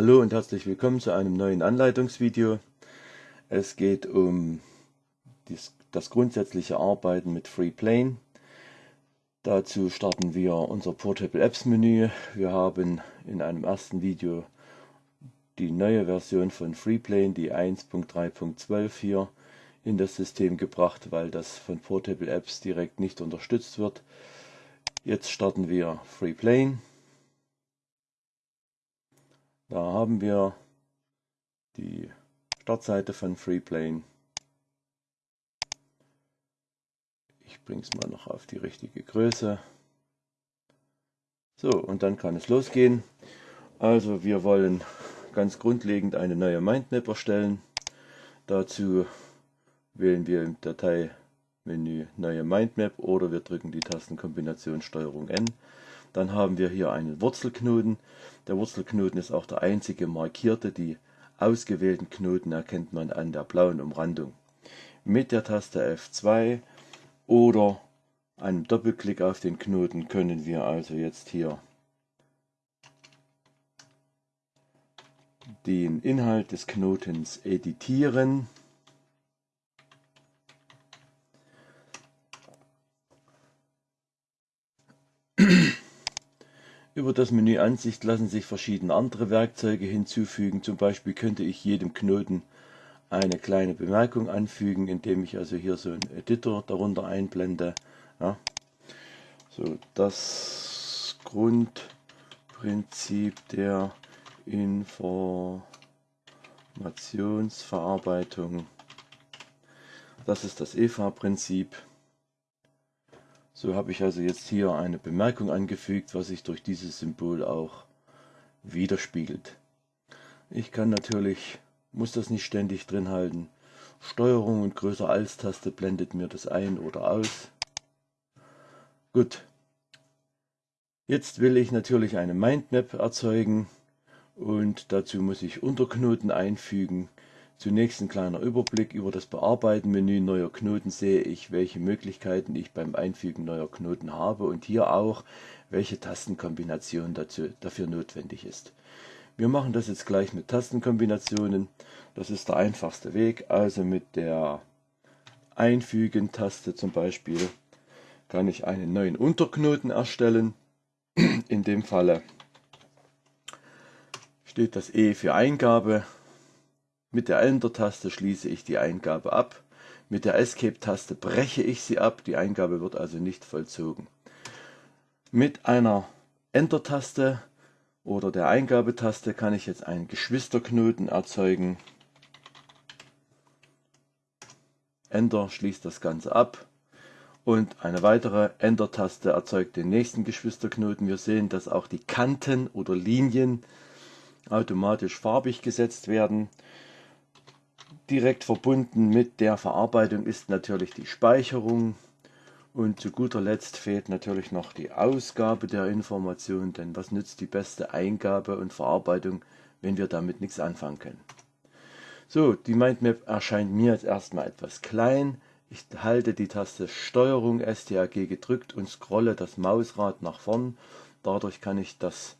Hallo und herzlich willkommen zu einem neuen Anleitungsvideo. Es geht um das grundsätzliche Arbeiten mit FreePlane. Dazu starten wir unser Portable Apps Menü. Wir haben in einem ersten Video die neue Version von FreePlane, die 1.3.12 hier in das System gebracht, weil das von Portable Apps direkt nicht unterstützt wird. Jetzt starten wir FreePlane. Da haben wir die Startseite von FreePlane. Ich bringe es mal noch auf die richtige Größe. So, und dann kann es losgehen. Also wir wollen ganz grundlegend eine neue Mindmap erstellen. Dazu wählen wir im Dateimenü Neue Mindmap oder wir drücken die Tastenkombination STRG N. Dann haben wir hier einen Wurzelknoten. Der Wurzelknoten ist auch der einzige markierte. Die ausgewählten Knoten erkennt man an der blauen Umrandung. Mit der Taste F2 oder einem Doppelklick auf den Knoten können wir also jetzt hier den Inhalt des Knotens editieren. Über das Menü Ansicht lassen sich verschiedene andere Werkzeuge hinzufügen. Zum Beispiel könnte ich jedem Knoten eine kleine Bemerkung anfügen, indem ich also hier so einen Editor darunter einblende. Ja. So, das Grundprinzip der Informationsverarbeitung. Das ist das EVA-Prinzip. So habe ich also jetzt hier eine Bemerkung angefügt, was sich durch dieses Symbol auch widerspiegelt. Ich kann natürlich, muss das nicht ständig drin halten. Steuerung und größer als Taste blendet mir das ein oder aus. Gut. Jetzt will ich natürlich eine Mindmap erzeugen und dazu muss ich Unterknoten einfügen. Zunächst ein kleiner Überblick über das Bearbeiten-Menü neuer Knoten sehe ich, welche Möglichkeiten ich beim Einfügen neuer Knoten habe und hier auch, welche Tastenkombination dazu, dafür notwendig ist. Wir machen das jetzt gleich mit Tastenkombinationen. Das ist der einfachste Weg. Also mit der Einfügen-Taste zum Beispiel kann ich einen neuen Unterknoten erstellen. In dem Falle steht das E für Eingabe. Mit der Enter-Taste schließe ich die Eingabe ab. Mit der Escape-Taste breche ich sie ab. Die Eingabe wird also nicht vollzogen. Mit einer Enter-Taste oder der Eingabetaste kann ich jetzt einen Geschwisterknoten erzeugen. Enter schließt das Ganze ab. Und eine weitere Enter-Taste erzeugt den nächsten Geschwisterknoten. Wir sehen, dass auch die Kanten oder Linien automatisch farbig gesetzt werden. Direkt verbunden mit der Verarbeitung ist natürlich die Speicherung und zu guter Letzt fehlt natürlich noch die Ausgabe der Information, denn was nützt die beste Eingabe und Verarbeitung, wenn wir damit nichts anfangen können. So, die Mindmap erscheint mir jetzt erstmal etwas klein. Ich halte die Taste Steuerung STRG gedrückt und scrolle das Mausrad nach vorn. Dadurch kann ich das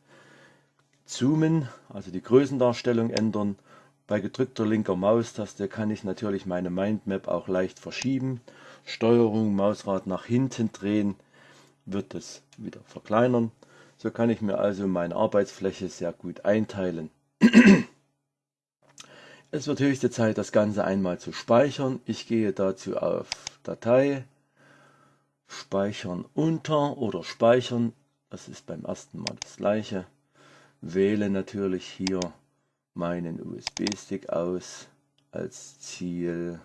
Zoomen, also die Größendarstellung ändern. Bei gedrückter linker Maustaste kann ich natürlich meine Mindmap auch leicht verschieben. Steuerung, Mausrad nach hinten drehen, wird es wieder verkleinern. So kann ich mir also meine Arbeitsfläche sehr gut einteilen. es wird höchste Zeit, das Ganze einmal zu speichern. Ich gehe dazu auf Datei, Speichern unter oder Speichern. Das ist beim ersten Mal das gleiche wähle natürlich hier meinen USB-Stick aus als Ziel.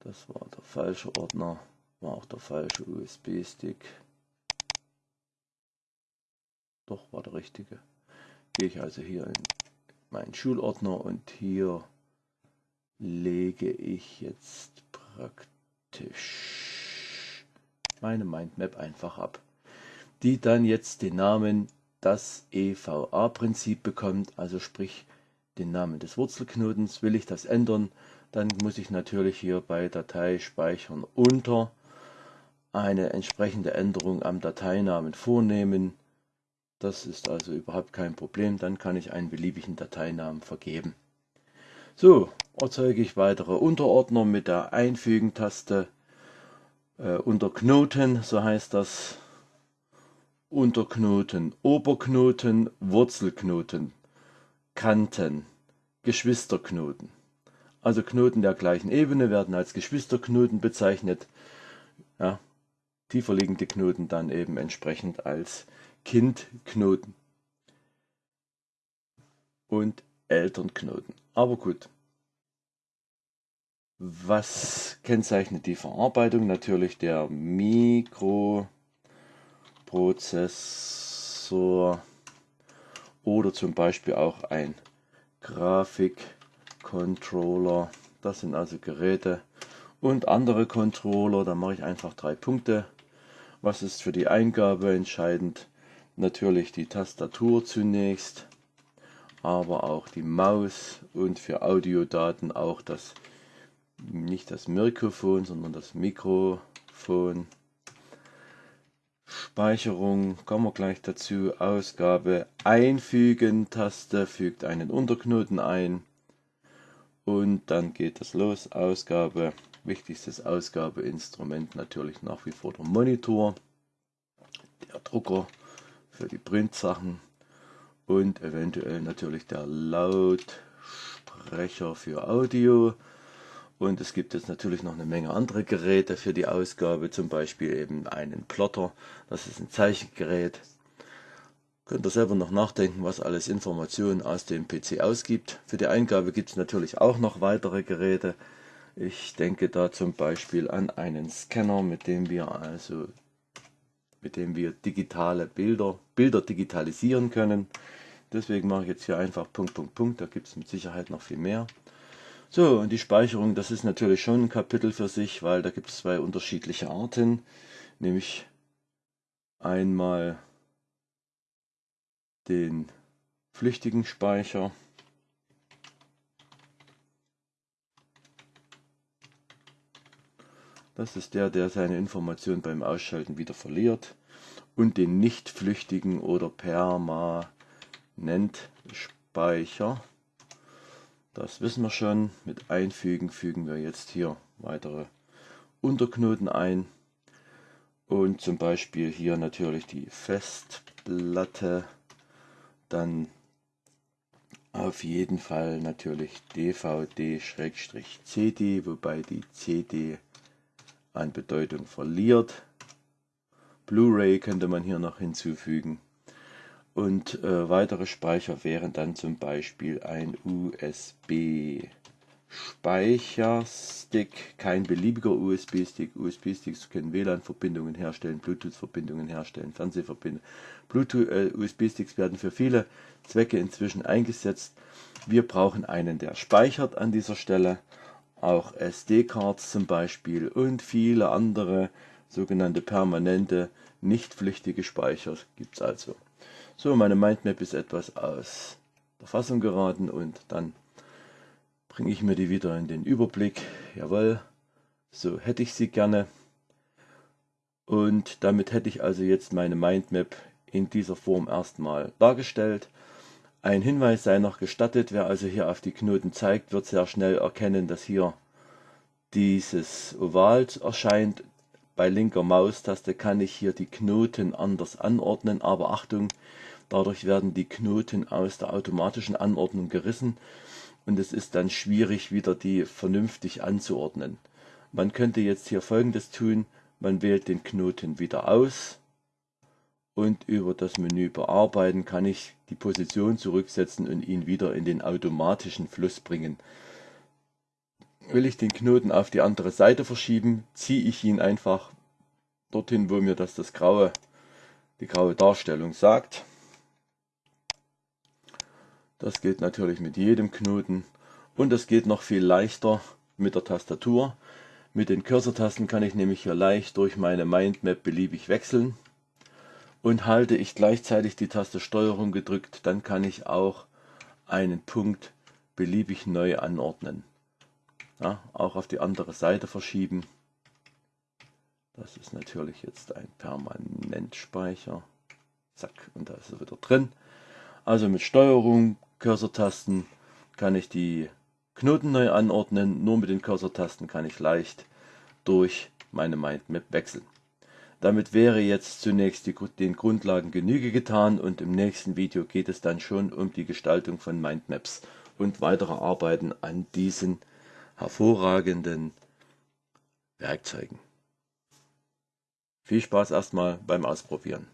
Das war der falsche Ordner, war auch der falsche USB-Stick. Doch, war der richtige. Gehe ich also hier in meinen Schulordner und hier lege ich jetzt praktisch meine Mindmap einfach ab die dann jetzt den Namen das EVA-Prinzip bekommt, also sprich den Namen des Wurzelknotens. Will ich das ändern, dann muss ich natürlich hier bei Datei speichern unter eine entsprechende Änderung am Dateinamen vornehmen. Das ist also überhaupt kein Problem. Dann kann ich einen beliebigen Dateinamen vergeben. So, erzeuge ich weitere Unterordner mit der Einfügen-Taste äh, unter Knoten, so heißt das. Unterknoten, Oberknoten, Wurzelknoten, Kanten, Geschwisterknoten. Also Knoten der gleichen Ebene werden als Geschwisterknoten bezeichnet. Ja, tiefer liegende Knoten dann eben entsprechend als Kindknoten und Elternknoten. Aber gut. Was kennzeichnet die Verarbeitung? Natürlich der Mikroprozessor oder zum Beispiel auch ein Grafikcontroller. Das sind also Geräte und andere Controller. Da mache ich einfach drei Punkte. Was ist für die Eingabe entscheidend? Natürlich die Tastatur zunächst aber auch die Maus und für Audiodaten auch das, nicht das Mikrofon, sondern das Mikrofon. Speicherung, kommen wir gleich dazu, Ausgabe einfügen, Taste fügt einen Unterknoten ein. Und dann geht es los, Ausgabe, wichtigstes Ausgabeinstrument natürlich nach wie vor der Monitor, der Drucker für die Printsachen und eventuell natürlich der Lautsprecher für Audio. Und es gibt jetzt natürlich noch eine Menge andere Geräte für die Ausgabe, zum Beispiel eben einen Plotter, das ist ein Zeichengerät. Könnt ihr selber noch nachdenken, was alles Informationen aus dem PC ausgibt. Für die Eingabe gibt es natürlich auch noch weitere Geräte. Ich denke da zum Beispiel an einen Scanner, mit dem wir also mit dem wir digitale Bilder, Bilder digitalisieren können. Deswegen mache ich jetzt hier einfach Punkt, Punkt, Punkt. Da gibt es mit Sicherheit noch viel mehr. So, und die Speicherung, das ist natürlich schon ein Kapitel für sich, weil da gibt es zwei unterschiedliche Arten. Nämlich einmal den flüchtigen Speicher. Das ist der, der seine Information beim Ausschalten wieder verliert. Und den nicht flüchtigen oder perma nennt Speicher. Das wissen wir schon. Mit Einfügen fügen wir jetzt hier weitere Unterknoten ein. Und zum Beispiel hier natürlich die Festplatte. Dann auf jeden Fall natürlich DVD-CD, wobei die CD an Bedeutung verliert. Blu-ray könnte man hier noch hinzufügen. Und äh, weitere Speicher wären dann zum Beispiel ein USB Speicherstick, kein beliebiger USB-Stick. USB-Sticks können WLAN-Verbindungen herstellen, Bluetooth-Verbindungen herstellen, Fernsehverbindungen. Äh, USB-Sticks werden für viele Zwecke inzwischen eingesetzt. Wir brauchen einen, der speichert an dieser Stelle. Auch SD-Cards zum Beispiel und viele andere sogenannte permanente, nicht flüchtige Speicher gibt es also. So, meine Mindmap ist etwas aus der Fassung geraten und dann bringe ich mir die wieder in den Überblick. Jawohl, so hätte ich sie gerne. Und damit hätte ich also jetzt meine Mindmap in dieser Form erstmal dargestellt. Ein Hinweis sei noch gestattet, wer also hier auf die Knoten zeigt, wird sehr schnell erkennen, dass hier dieses Oval erscheint. Bei linker Maustaste kann ich hier die Knoten anders anordnen, aber Achtung, Dadurch werden die Knoten aus der automatischen Anordnung gerissen und es ist dann schwierig wieder die vernünftig anzuordnen. Man könnte jetzt hier folgendes tun, man wählt den Knoten wieder aus und über das Menü bearbeiten kann ich die Position zurücksetzen und ihn wieder in den automatischen Fluss bringen. Will ich den Knoten auf die andere Seite verschieben, ziehe ich ihn einfach dorthin, wo mir das, das graue, die graue Darstellung sagt. Das geht natürlich mit jedem Knoten und das geht noch viel leichter mit der Tastatur. Mit den Cursor-Tasten kann ich nämlich hier leicht durch meine Mindmap beliebig wechseln. Und halte ich gleichzeitig die Taste Steuerung gedrückt, dann kann ich auch einen Punkt beliebig neu anordnen. Ja, auch auf die andere Seite verschieben. Das ist natürlich jetzt ein Permanentspeicher. Zack, und da ist er wieder drin. Also mit Steuerung, Cursor-Tasten kann ich die Knoten neu anordnen. Nur mit den Cursor-Tasten kann ich leicht durch meine Mindmap wechseln. Damit wäre jetzt zunächst die, den Grundlagen Genüge getan und im nächsten Video geht es dann schon um die Gestaltung von Mindmaps und weitere Arbeiten an diesen hervorragenden Werkzeugen. Viel Spaß erstmal beim Ausprobieren.